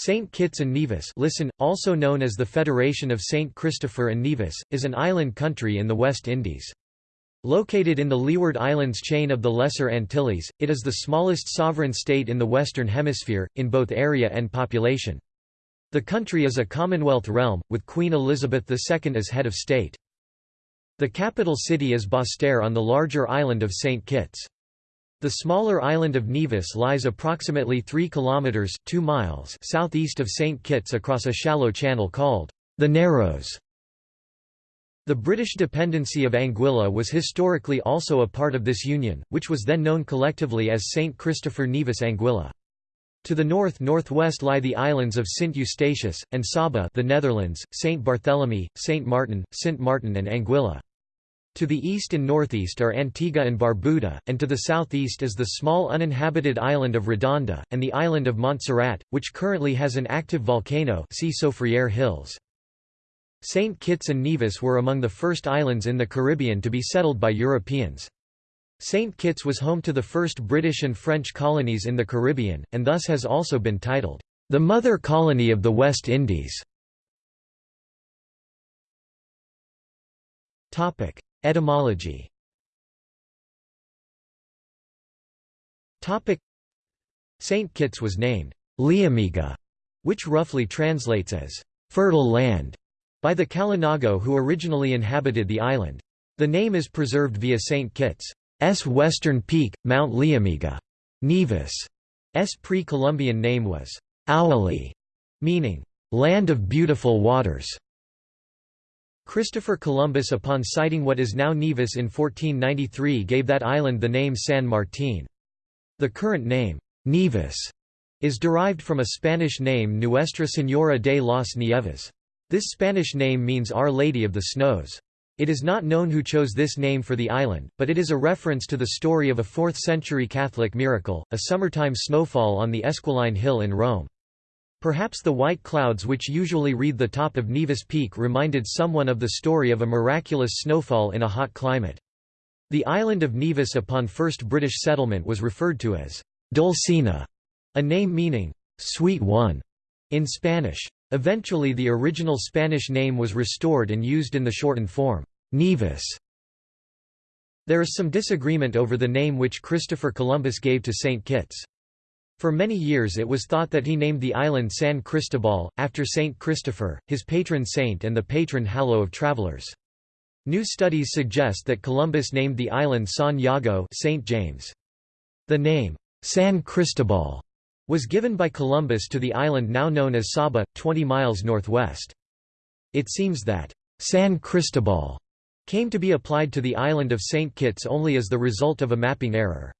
St. Kitts and Nevis listen, also known as the Federation of St. Christopher and Nevis, is an island country in the West Indies. Located in the Leeward Islands chain of the Lesser Antilles, it is the smallest sovereign state in the Western Hemisphere, in both area and population. The country is a Commonwealth realm, with Queen Elizabeth II as head of state. The capital city is Basseterre on the larger island of St. Kitts. The smaller island of Nevis lies approximately 3 kilometers 2 miles southeast of St Kitts across a shallow channel called the Narrows. The British dependency of Anguilla was historically also a part of this union, which was then known collectively as St Christopher Nevis Anguilla. To the north-northwest lie the islands of St Eustatius, and Saba the Netherlands, St Barthélemy, St Martin, St Martin and Anguilla. To the east and northeast are Antigua and Barbuda, and to the southeast is the small uninhabited island of Redonda, and the island of Montserrat, which currently has an active volcano see Soufriere Hills. St. Kitts and Nevis were among the first islands in the Caribbean to be settled by Europeans. St. Kitts was home to the first British and French colonies in the Caribbean, and thus has also been titled, "...the mother colony of the West Indies". Etymology St. Kitts was named Liamiga, which roughly translates as fertile land, by the Kalinago who originally inhabited the island. The name is preserved via St. Kitts' western peak, Mount Liamiga. Nevis' pre-Columbian name was Awali, meaning land of beautiful waters. Christopher Columbus upon sighting what is now Nevis in 1493 gave that island the name San Martín. The current name, Nevis, is derived from a Spanish name Nuestra Señora de las Nieves. This Spanish name means Our Lady of the Snows. It is not known who chose this name for the island, but it is a reference to the story of a 4th-century Catholic miracle, a summertime snowfall on the Esquiline Hill in Rome. Perhaps the white clouds which usually wreathe the top of Nevis Peak reminded someone of the story of a miraculous snowfall in a hot climate. The island of Nevis upon first British settlement was referred to as Dulcina, a name meaning, sweet one, in Spanish. Eventually the original Spanish name was restored and used in the shortened form, Nevis. There is some disagreement over the name which Christopher Columbus gave to St. Kitts. For many years it was thought that he named the island San Cristobal, after Saint Christopher, his patron saint and the patron hallow of travelers. New studies suggest that Columbus named the island San Jago St. James. The name, San Cristobal, was given by Columbus to the island now known as Saba, 20 miles northwest. It seems that San Cristobal came to be applied to the island of St. Kitts only as the result of a mapping error.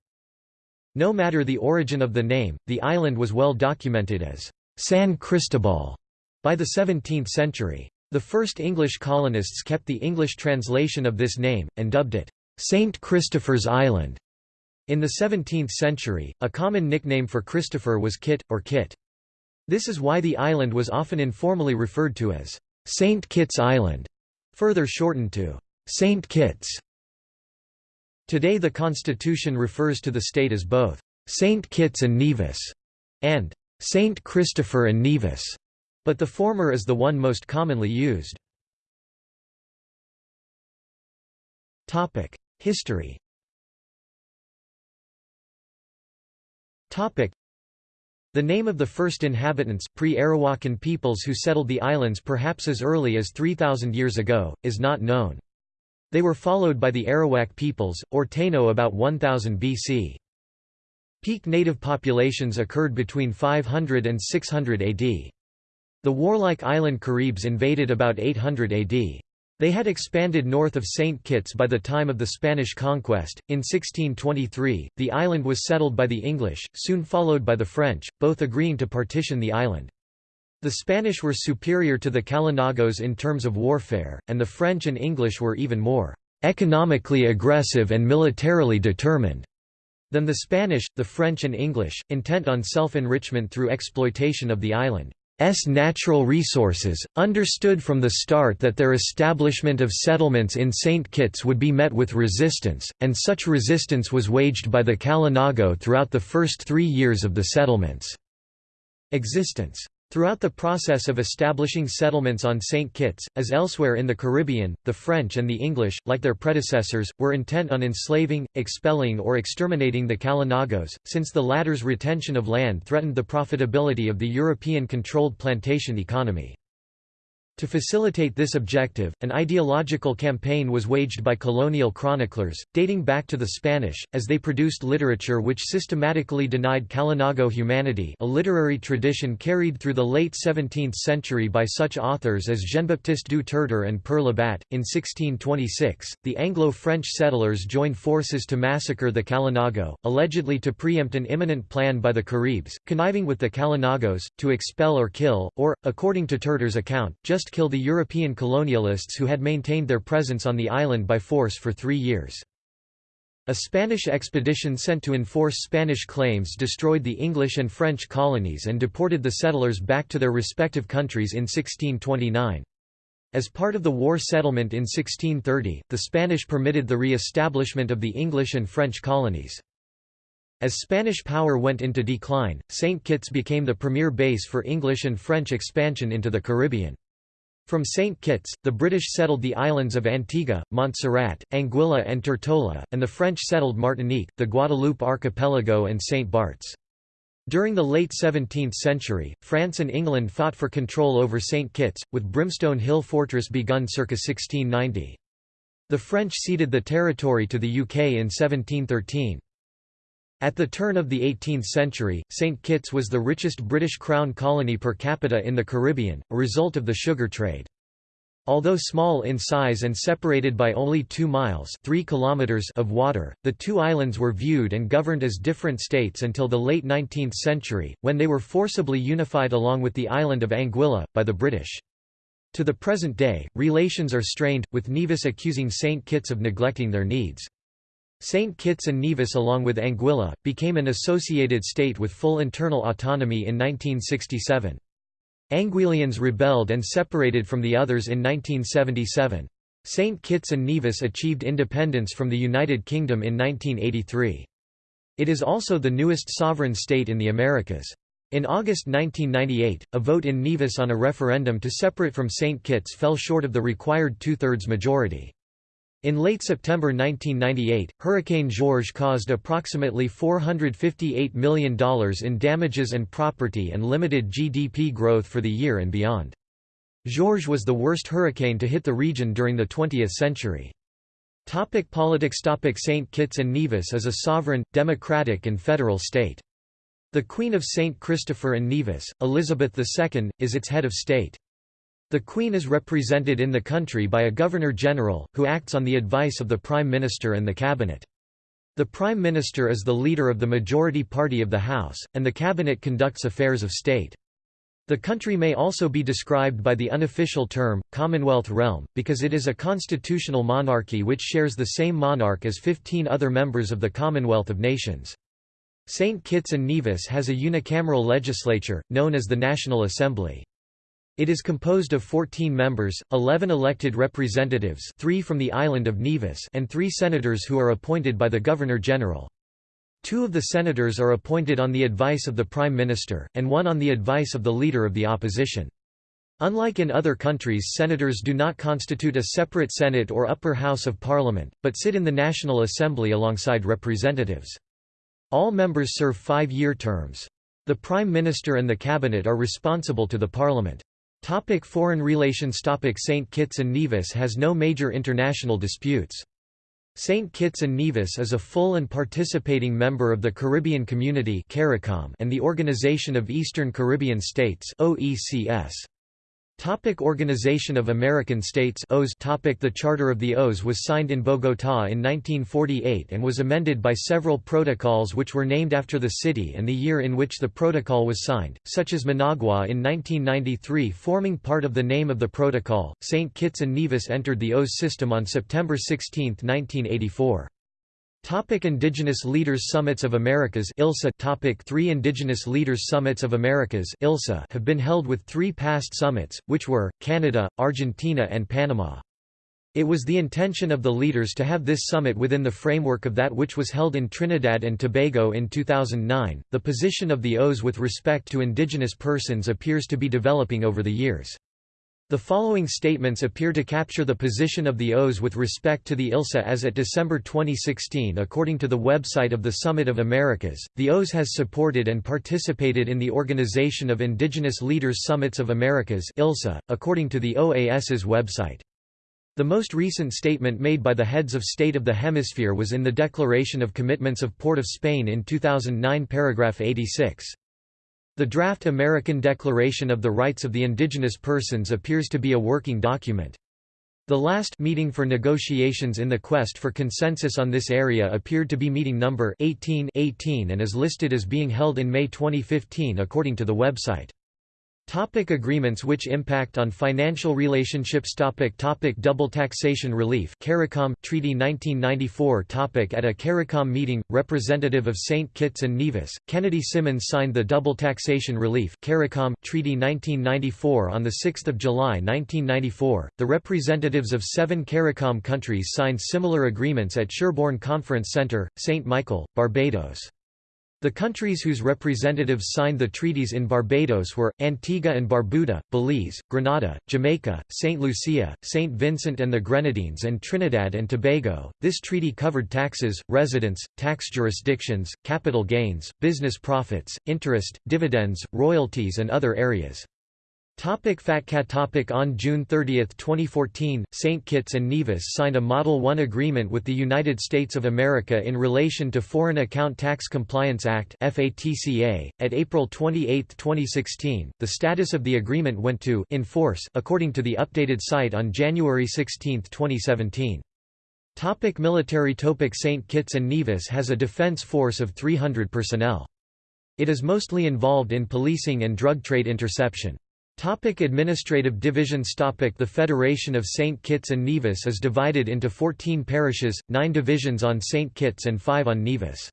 No matter the origin of the name, the island was well documented as San Cristobal by the 17th century. The first English colonists kept the English translation of this name, and dubbed it St. Christopher's Island. In the 17th century, a common nickname for Christopher was Kit, or Kit. This is why the island was often informally referred to as St. Kitts Island, further shortened to St. Kitts. Today the constitution refers to the state as both St. Kitts and Nevis and St. Christopher and Nevis, but the former is the one most commonly used. History the name of the first inhabitants pre-Arawakan peoples who settled the islands perhaps as early as 3,000 years ago, is not known. They were followed by the Arawak peoples, or Taino about 1000 BC. Peak native populations occurred between 500 and 600 AD. The warlike island Caribs invaded about 800 AD. They had expanded north of St. Kitts by the time of the Spanish conquest. In 1623, the island was settled by the English, soon followed by the French, both agreeing to partition the island. The Spanish were superior to the Kalinagos in terms of warfare, and the French and English were even more economically aggressive and militarily determined than the Spanish, the French and English, intent on self-enrichment through exploitation of the island's natural resources, understood from the start that their establishment of settlements in St. Kitts would be met with resistance, and such resistance was waged by the Kalinago throughout the first three years of the settlement's existence. Throughout the process of establishing settlements on St. Kitts, as elsewhere in the Caribbean, the French and the English, like their predecessors, were intent on enslaving, expelling or exterminating the Kalinagos, since the latter's retention of land threatened the profitability of the European-controlled plantation economy. To facilitate this objective, an ideological campaign was waged by colonial chroniclers, dating back to the Spanish, as they produced literature which systematically denied Kalinago humanity a literary tradition carried through the late 17th century by such authors as Jean-Baptiste du Tertre and Pere Labat. In 1626, the Anglo-French settlers joined forces to massacre the Kalinago, allegedly to preempt an imminent plan by the Caribs, conniving with the Kalinagos, to expel or kill, or, according to Tertre's account, just kill the European colonialists who had maintained their presence on the island by force for three years. A Spanish expedition sent to enforce Spanish claims destroyed the English and French colonies and deported the settlers back to their respective countries in 1629. As part of the war settlement in 1630, the Spanish permitted the re-establishment of the English and French colonies. As Spanish power went into decline, St. Kitts became the premier base for English and French expansion into the Caribbean. From St. Kitts, the British settled the islands of Antigua, Montserrat, Anguilla and Tortola, and the French settled Martinique, the Guadeloupe archipelago and St. Barts. During the late 17th century, France and England fought for control over St. Kitts, with Brimstone Hill Fortress begun circa 1690. The French ceded the territory to the UK in 1713. At the turn of the 18th century, St. Kitts was the richest British Crown colony per capita in the Caribbean, a result of the sugar trade. Although small in size and separated by only 2 miles 3 kilometers of water, the two islands were viewed and governed as different states until the late 19th century, when they were forcibly unified along with the island of Anguilla, by the British. To the present day, relations are strained, with Nevis accusing St. Kitts of neglecting their needs. St. Kitts and Nevis along with Anguilla, became an associated state with full internal autonomy in 1967. Anguillians rebelled and separated from the others in 1977. St. Kitts and Nevis achieved independence from the United Kingdom in 1983. It is also the newest sovereign state in the Americas. In August 1998, a vote in Nevis on a referendum to separate from St. Kitts fell short of the required two-thirds majority. In late September 1998, Hurricane George caused approximately $458 million in damages and property and limited GDP growth for the year and beyond. George was the worst hurricane to hit the region during the 20th century. Topic politics Topic St. Kitts and Nevis is a sovereign, democratic and federal state. The Queen of St. Christopher and Nevis, Elizabeth II, is its head of state. The Queen is represented in the country by a Governor-General, who acts on the advice of the Prime Minister and the Cabinet. The Prime Minister is the leader of the majority party of the House, and the Cabinet conducts affairs of state. The country may also be described by the unofficial term, Commonwealth realm, because it is a constitutional monarchy which shares the same monarch as 15 other members of the Commonwealth of Nations. St. Kitts and Nevis has a unicameral legislature, known as the National Assembly. It is composed of 14 members, 11 elected representatives three from the island of Nevis and three senators who are appointed by the Governor-General. Two of the senators are appointed on the advice of the Prime Minister, and one on the advice of the Leader of the Opposition. Unlike in other countries senators do not constitute a separate Senate or upper house of parliament, but sit in the National Assembly alongside representatives. All members serve five-year terms. The Prime Minister and the Cabinet are responsible to the Parliament. Topic foreign relations Topic St. Kitts and Nevis has no major international disputes. St. Kitts and Nevis is a full and participating member of the Caribbean Community and the Organization of Eastern Caribbean States OECS. Topic Organization of American States OAS Topic The Charter of the OAS was signed in Bogotá in 1948 and was amended by several protocols which were named after the city and the year in which the protocol was signed, such as Managua in 1993 forming part of the name of the protocol. St. Kitts and Nevis entered the OAS system on September 16, 1984. Topic Indigenous Leaders Summits of Americas ILSA Topic 3 Indigenous Leaders Summits of Americas ILSA have been held with three past summits, which were, Canada, Argentina and Panama. It was the intention of the leaders to have this summit within the framework of that which was held in Trinidad and Tobago in 2009. The position of the OAS with respect to indigenous persons appears to be developing over the years. The following statements appear to capture the position of the OAS with respect to the ILSA as at December 2016 according to the website of the Summit of Americas. The OAS has supported and participated in the Organization of Indigenous Leaders Summits of Americas ILSA, according to the OAS's website. The most recent statement made by the heads of state of the hemisphere was in the Declaration of Commitments of Port of Spain in 2009 paragraph 86. The draft American Declaration of the Rights of the Indigenous Persons appears to be a working document. The last meeting for negotiations in the quest for consensus on this area appeared to be meeting number 18, 18 and is listed as being held in May 2015 according to the website. Topic agreements which impact on financial relationships topic topic Double taxation relief CARICOM, Treaty 1994 topic At a CARICOM meeting, representative of St. Kitts and Nevis, Kennedy Simmonds signed the Double Taxation Relief CARICOM, Treaty 1994 on 6 July 1994. The representatives of seven CARICOM countries signed similar agreements at Sherbourne Conference Centre, St. Michael, Barbados. The countries whose representatives signed the treaties in Barbados were, Antigua and Barbuda, Belize, Grenada, Jamaica, St. Lucia, St. Vincent and the Grenadines and Trinidad and Tobago. This treaty covered taxes, residence, tax jurisdictions, capital gains, business profits, interest, dividends, royalties and other areas. Topic FATCA topic On June 30, 2014, St. Kitts and Nevis signed a Model 1 agreement with the United States of America in relation to Foreign Account Tax Compliance Act FATCA. .At April 28, 2016, the status of the agreement went to in force according to the updated site on January 16, 2017. Topic military topic St. Kitts and Nevis has a defense force of 300 personnel. It is mostly involved in policing and drug trade interception. Topic administrative divisions topic The Federation of St. Kitts and Nevis is divided into 14 parishes, 9 divisions on St. Kitts and 5 on Nevis.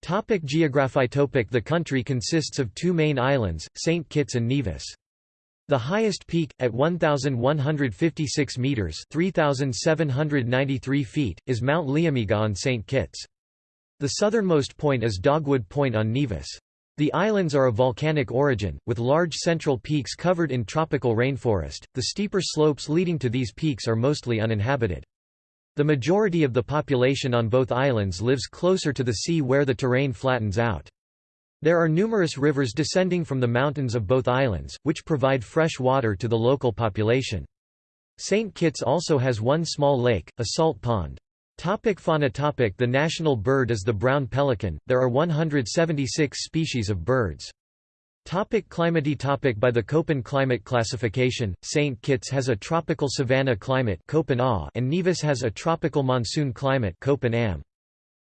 Topic Geography topic The country consists of two main islands, St. Kitts and Nevis. The highest peak, at 1,156 metres 3,793 feet, is Mount Liamiga on St. Kitts. The southernmost point is Dogwood Point on Nevis. The islands are of volcanic origin, with large central peaks covered in tropical rainforest. The steeper slopes leading to these peaks are mostly uninhabited. The majority of the population on both islands lives closer to the sea where the terrain flattens out. There are numerous rivers descending from the mountains of both islands, which provide fresh water to the local population. St. Kitts also has one small lake, a salt pond. Topic fauna topic The national bird is the brown pelican, there are 176 species of birds. Topic climate topic By the Köppen climate classification, St. Kitts has a tropical savanna climate and Nevis has a tropical monsoon climate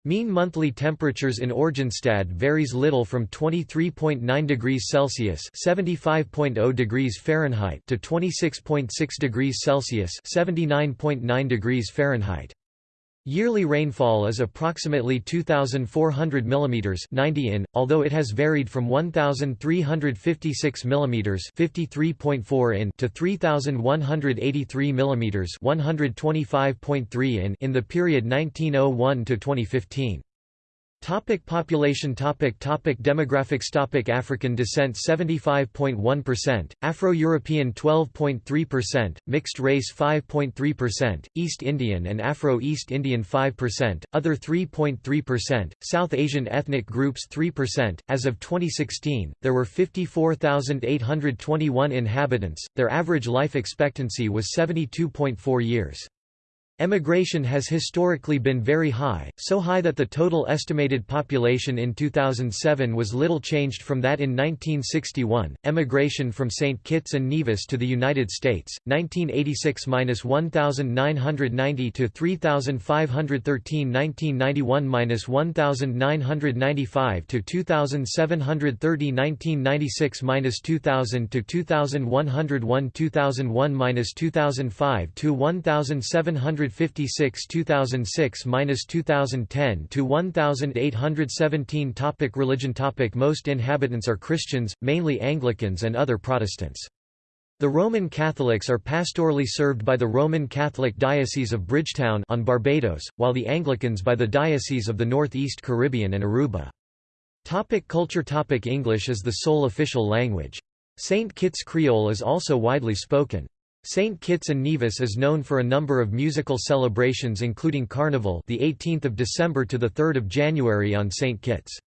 Mean monthly temperatures in Oranjestad varies little from 23.9 degrees Celsius (75.0 degrees Fahrenheit) to 26.6 degrees Celsius (79.9 degrees Fahrenheit). Yearly rainfall is approximately 2,400 mm 90 in, although it has varied from 1,356 mm 53.4 in to 3,183 mm 125.3 in in the period 1901 to 2015. Topic population topic topic Demographics topic African descent 75.1%, Afro-European 12.3%, mixed race 5.3%, East Indian and Afro-East Indian 5%, other 3.3%, South Asian ethnic groups 3%. As of 2016, there were 54,821 inhabitants. Their average life expectancy was 72.4 years. Emigration has historically been very high, so high that the total estimated population in 2007 was little changed from that in 1961. Emigration from St. Kitts and Nevis to the United States, 1986-1990 to 3513 1991-1995 to 2730 1996-2000 to 2101 2001-2005 to 1700 156 2006-2010 to 1817 topic Religion topic Most inhabitants are Christians, mainly Anglicans and other Protestants. The Roman Catholics are pastorally served by the Roman Catholic Diocese of Bridgetown on Barbados, while the Anglicans by the Diocese of the Northeast Caribbean and Aruba. Topic culture Topic English is the sole official language. St. Kitts Creole is also widely spoken. St. Kitts and Nevis is known for a number of musical celebrations including Carnival the 18th of December to the 3rd of January on St. Kitts.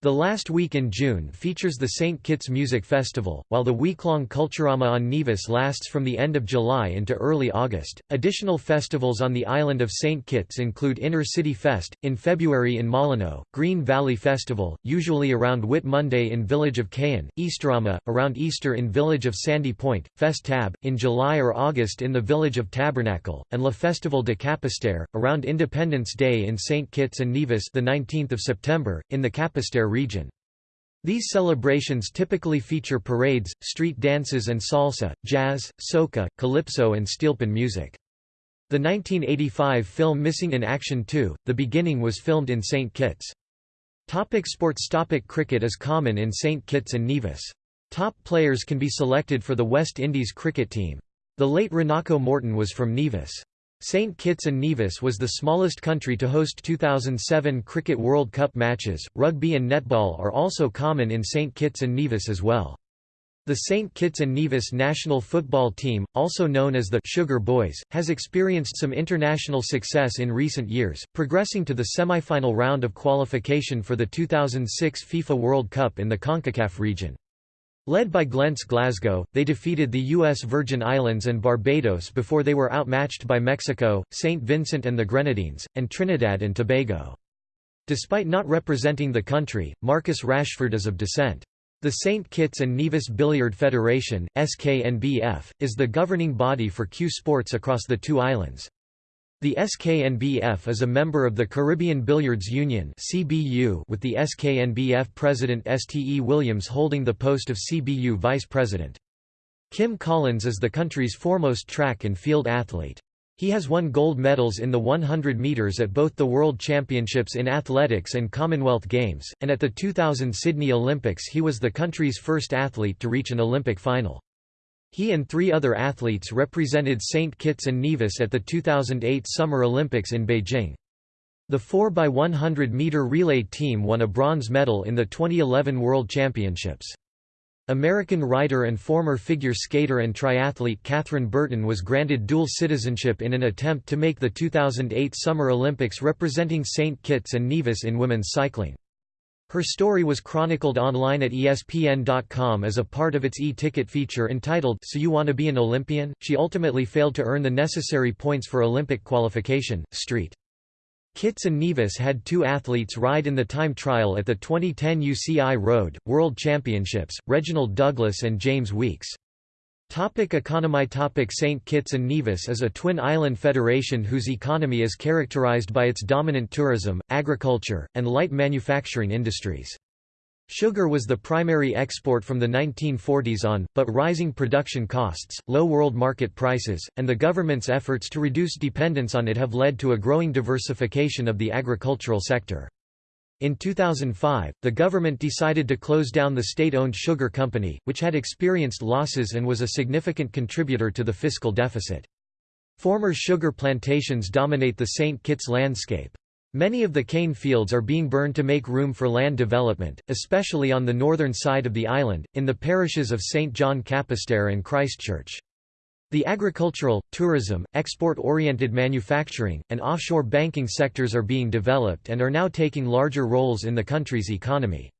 The last week in June features the St. Kitts Music Festival, while the week-long Culturama on Nevis lasts from the end of July into early August. Additional festivals on the island of St. Kitts include Inner City Fest, in February in Molyneux, Green Valley Festival, usually around Whit Monday in village of Cayon, Easterama, around Easter in village of Sandy Point, Fest Tab, in July or August in the village of Tabernacle, and La Festival de Capesterre, around Independence Day in St. Kitts and Nevis the 19th of September, in the Capesterre region. These celebrations typically feature parades, street dances and salsa, jazz, soca, calypso and steelpan music. The 1985 film Missing in Action 2, The Beginning was filmed in St. Kitts. Topic sports Topic Cricket is common in St. Kitts and Nevis. Top players can be selected for the West Indies cricket team. The late Runako Morton was from Nevis. St. Kitts and Nevis was the smallest country to host 2007 Cricket World Cup matches. Rugby and netball are also common in St. Kitts and Nevis as well. The St. Kitts and Nevis national football team, also known as the Sugar Boys, has experienced some international success in recent years, progressing to the semi-final round of qualification for the 2006 FIFA World Cup in the CONCACAF region. Led by Glens Glasgow, they defeated the U.S. Virgin Islands and Barbados before they were outmatched by Mexico, St. Vincent and the Grenadines, and Trinidad and Tobago. Despite not representing the country, Marcus Rashford is of descent. The St. Kitts and Nevis Billiard Federation SKNBF, is the governing body for cue sports across the two islands. The SKNBF is a member of the Caribbean Billiards Union CBU with the SKNBF president Ste Williams holding the post of CBU vice president. Kim Collins is the country's foremost track and field athlete. He has won gold medals in the 100 meters at both the World Championships in Athletics and Commonwealth Games, and at the 2000 Sydney Olympics he was the country's first athlete to reach an Olympic final. He and three other athletes represented St. Kitts and Nevis at the 2008 Summer Olympics in Beijing. The 4x100 meter relay team won a bronze medal in the 2011 World Championships. American writer and former figure skater and triathlete Kathryn Bertine was granted dual citizenship in an attempt to make the 2008 Summer Olympics representing St. Kitts and Nevis in women's cycling. Her story was chronicled online at ESPN.com as a part of its e-ticket feature entitled So You Wanna Be an Olympian? She ultimately failed to earn the necessary points for Olympic qualification. Street. Kitts and Nevis had two athletes ride in the time trial at the 2010 UCI Road, World Championships, Reginald Douglas and James Weeks. Topic economy Topic St. Kitts and Nevis is a twin-island federation whose economy is characterized by its dominant tourism, agriculture, and light manufacturing industries. Sugar was the primary export from the 1940s on, but rising production costs, low world market prices, and the government's efforts to reduce dependence on it have led to a growing diversification of the agricultural sector. In 2005, the government decided to close down the state-owned sugar company, which had experienced losses and was a significant contributor to the fiscal deficit. Former sugar plantations dominate the St. Kitts landscape. Many of the cane fields are being burned to make room for land development, especially on the northern side of the island, in the parishes of St. John Capesterre and Christchurch. The agricultural, tourism, export-oriented manufacturing, and offshore banking sectors are being developed and are now taking larger roles in the country's economy.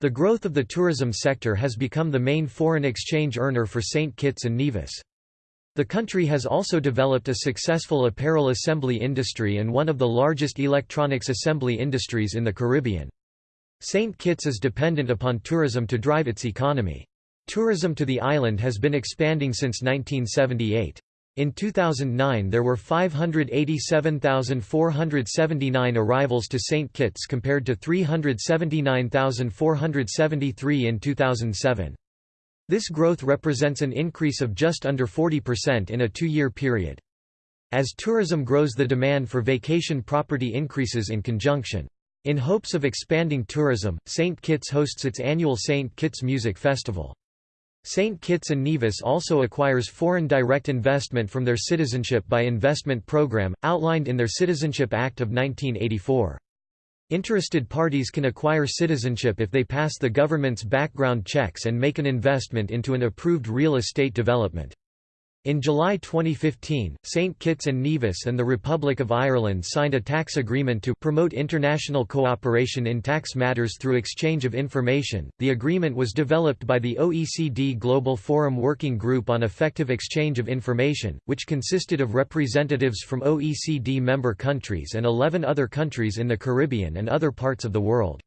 The growth of the tourism sector has become the main foreign exchange earner for St. Kitts and Nevis. The country has also developed a successful apparel assembly industry and one of the largest electronics assembly industries in the Caribbean. St. Kitts is dependent upon tourism to drive its economy. Tourism to the island has been expanding since 1978. In 2009 there were 587,479 arrivals to St. Kitts compared to 379,473 in 2007. This growth represents an increase of just under 40% in a two-year period. As tourism grows the demand for vacation property increases in conjunction. In hopes of expanding tourism, St. Kitts hosts its annual St. Kitts Music Festival. St. Kitts and Nevis also acquires foreign direct investment from their Citizenship by Investment program, outlined in their Citizenship Act of 1984. Interested parties can acquire citizenship if they pass the government's background checks and make an investment into an approved real estate development. In July 2015, St. Kitts and Nevis and the Republic of Ireland signed a tax agreement to promote international cooperation in tax matters through exchange of information. The agreement was developed by the OECD Global Forum Working Group on Effective Exchange of Information, which consisted of representatives from OECD member countries and 11 other countries in the Caribbean and other parts of the world.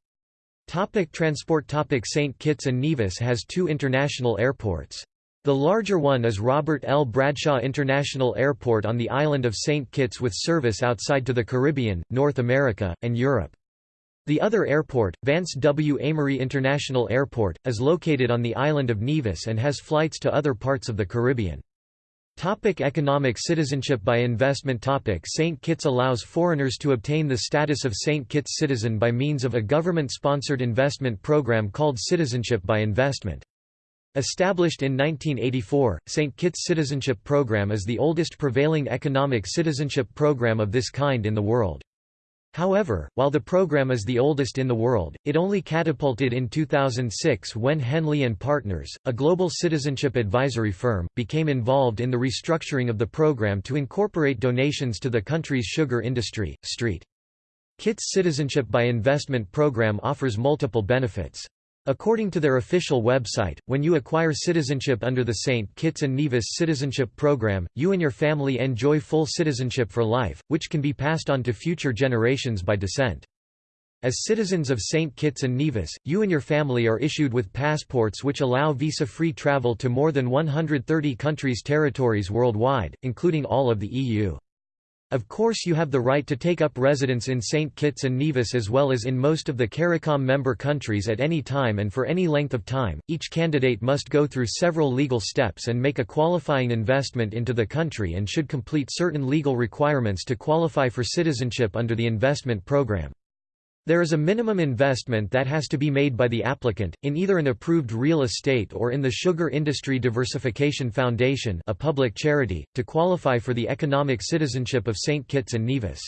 Topic transport Topic St. Kitts and Nevis has two international airports. The larger one is Robert L. Bradshaw International Airport on the island of St. Kitts with service outside to the Caribbean, North America, and Europe. The other airport, Vance W. Amory International Airport, is located on the island of Nevis and has flights to other parts of the Caribbean. Topic economic citizenship by investment Topic St. Kitts allows foreigners to obtain the status of St. Kitts citizen by means of a government-sponsored investment program called Citizenship by Investment. Established in 1984, St. Kitts Citizenship Program is the oldest prevailing economic citizenship program of this kind in the world. However, while the program is the oldest in the world, it only catapulted in 2006 when Henley Partners, a global citizenship advisory firm, became involved in the restructuring of the program to incorporate donations to the country's sugar industry. Street. Kitts Citizenship by Investment program offers multiple benefits. According to their official website, when you acquire citizenship under the St. Kitts and Nevis Citizenship Program, you and your family enjoy full citizenship for life, which can be passed on to future generations by descent. As citizens of St. Kitts and Nevis, you and your family are issued with passports which allow visa-free travel to more than 130 countries' territories worldwide, including all of the EU. Of course you have the right to take up residence in St. Kitts and Nevis as well as in most of the CARICOM member countries at any time and for any length of time. Each candidate must go through several legal steps and make a qualifying investment into the country and should complete certain legal requirements to qualify for citizenship under the investment program. There is a minimum investment that has to be made by the applicant, in either an approved real estate or in the Sugar Industry Diversification Foundation a public charity, to qualify for the economic citizenship of St. Kitts and Nevis.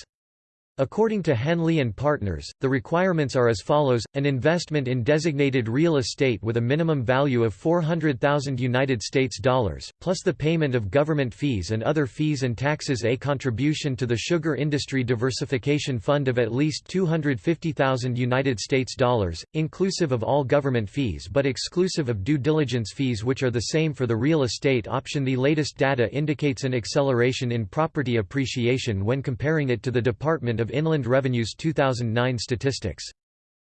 According to Henley and Partners, the requirements are as follows: an investment in designated real estate with a minimum value of 400,000 United States dollars, plus the payment of government fees and other fees and taxes, a contribution to the Sugar Industry Diversification Fund of at least 250,000 United States dollars, inclusive of all government fees but exclusive of due diligence fees which are the same for the real estate option. The latest data indicates an acceleration in property appreciation when comparing it to the Department of Inland Revenue's 2009 statistics.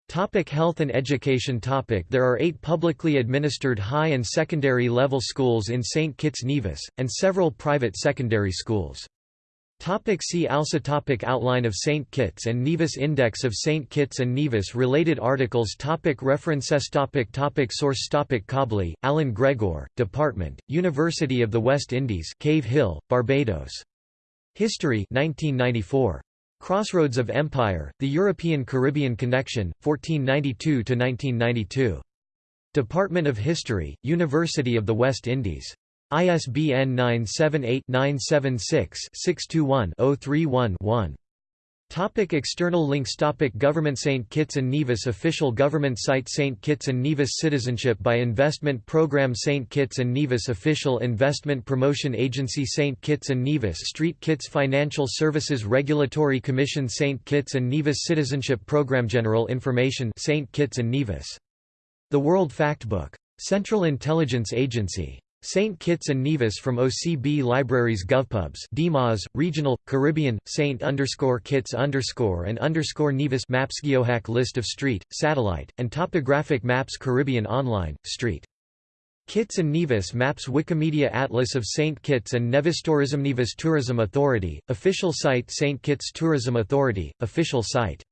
Topic health and education topic There are eight publicly administered high and secondary level schools in St. Kitts Nevis, and several private secondary schools. Topic see also topic Outline of St. Kitts and Nevis Index of St. Kitts and Nevis Related articles topic References topic topic Source topic Cobley, Alan Gregor, Department, University of the West Indies Cave Hill, Barbados. History 1994. Crossroads of Empire, The European-Caribbean Connection, 1492–1992. Department of History, University of the West Indies. ISBN 978-976-621-031-1. Topic external links Topic Government St. Kitts and Nevis Official government site St. Kitts and Nevis Citizenship by Investment Program St. Kitts and Nevis Official Investment Promotion Agency St. Kitts and Nevis Street Kitts Financial Services Regulatory Commission St. Kitts and Nevis Citizenship Program General Information St. Kitts and Nevis. The World Factbook. Central Intelligence Agency. St. Kitts and Nevis from OCB Libraries GovPubs DMAS, Regional, Caribbean, St. underscore Kitts underscore and underscore Nevis Maps Geohack List of street, satellite, and topographic maps Caribbean Online, street. Kitts and Nevis Maps Wikimedia Atlas of St. Kitts and Nevis Tourism Nevis Tourism Authority, official site St. Kitts Tourism Authority, official site